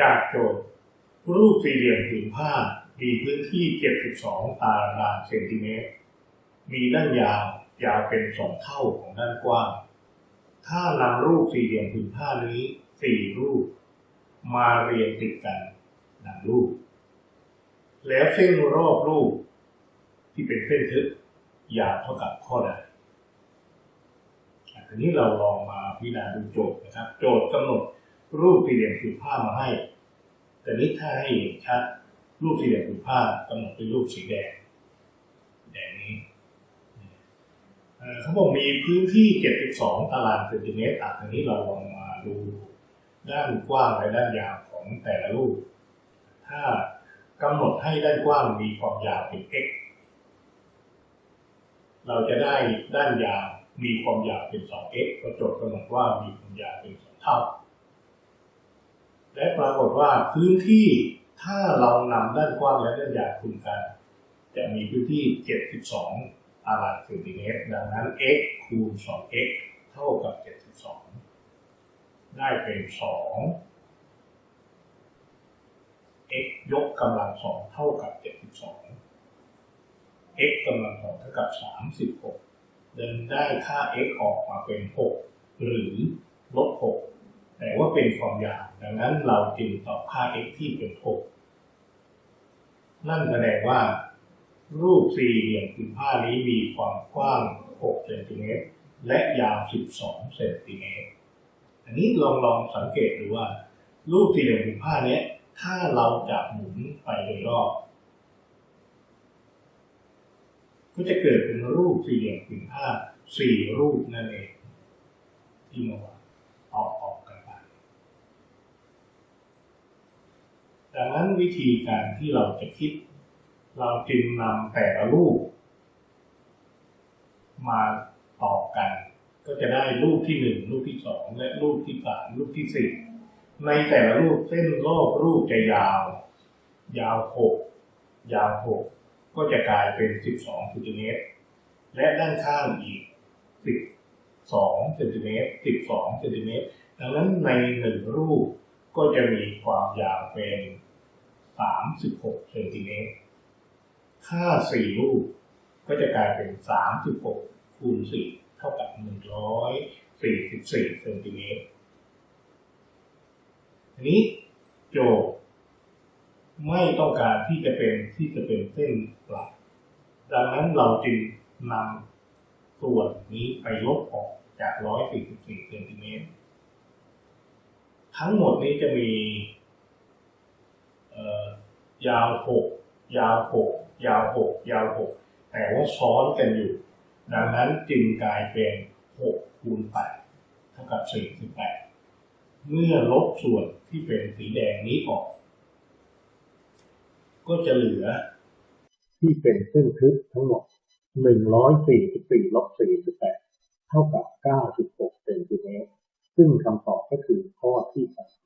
จากโจทย์ รูปสี่เหลี่ยมผืนผ้ามีพื้นที่ 72 ตารางเซนติเมตร มีด้านยาวยาวเป็นสองเท่าของด้านกว้าง ถ้านำรูปสี่เหลี่ยมผืนผ้านี้สี่รูป มาเรียงติดกันดังรูป แล้วเส้นรอบรูป ที่เป็นเส้นทึบยาวเท่ากับข้อใดทีนี้เราลองมาพิจารณาดูโจทย์นะครับ โจทย์กำหนด รูปสี่เหลี่ยมผืนผ้ามาให้ แต่นี้ถ้าให้เห็นชัด รูปสี่เหลี่ยมผืนผ้ากำหนดเป็นรูปสีแดงแดงนี้เขาบอกมีพื้นที่ 72 ตารางเซนติเมตรอะทีนี้เราลองมาดูด้านกว้างและด้านยาวของแต่ละรูป ถ้ากำหนดให้ด้านกว้างมีความยาวเป็น x เราจะได้ด้านยาวมีความยาวเป็น 2x ก็โจทกำหนดว่ามีความยาวเป็น2เท่า และปรากฏว่าพื้นที่ถ้าเรานำด้านกว้างและด้านยาวคูณกัน จะมีพื้นที่ 72 ตารางเซนติเมตร ดังนั้น x คูณ 2x เท่ากับ 72 ได้เป็น 2 x ยกกำลัง 2 เท่ากับ 72 x กำลัง 2 เท่ากับ 36ดังได้ค่า x ออกมาเป็น 6 หรือลบ 6 แต่ว่าเป็นความยาวดังนั้นเราจึงตอบค่า x ที่เป็น6นั่นแสดงว่า รูปสี่เหลี่ยมผืนผ้านี้มีความกว้าง 6 เซนติเมตรและยาว 12 เซนติเมตรอันนี้ลองลองสังเกตดูว่า รูปสี่เหลี่ยมผืนผ้าเนี้ยถ้าเราจะหมุนไปโดยรอบ ก็จะเกิดเป็นรูปสี่เหลี่ยมผืนผ้าสี่รูปนั่นเองที่มาวางออกออกกันไป ดังนั้นวิธีการที่เราจะคิด เราจึงนำแต่ละรูป มาต่อกัน ก็จะได้รูปที่หนึ่งรูปที่สองและรูปที่สามรูปที่สี่ในแต่ละรูปเส้นรอบรูปจะยาว ยาวหกยาวหกก็จะกลายเป็นสิบสองเซนติเมตรและด้านข้างอีกสิบสองเซนติเมตรสิบสองเซนติเมตรดังนั้นในหนึ่งรูปก็จะมีความยาวเป็น สามสิบหกเซนติเมตร ค่าสี่รูปก็จะกลายเป็นสามสิบหกคูณสี่เท่ากับหนึ่งร้อยสี่สิบสี่เซนติเมตรทีนี้โจทย์ไม่ต้องการที่จะเป็นที่จะเป็นเส้นหลัก ดังนั้นเราจึงนำส่วนนี้ไปลบออกจากร้อยสี่สิบสี่เซนติเมตร ทั้งหมดนี้จะมี ยาวหกยาวหกยาวหกยาวหกแต่ว่าซ้อนกันอยู่ ดังนั้นจึงกลายเป็นหกคูณแปดเท่ากับสี่สิบแปดเมื่อลบส่วนที่เป็นสีแดงนี้ออก ก็จะเหลือ ที่เป็นเส้นทึบทั้งหมด144ลบ48เท่ากับ96เซนติเมตรซึ่งคำตอบก็คือข้อที่สาม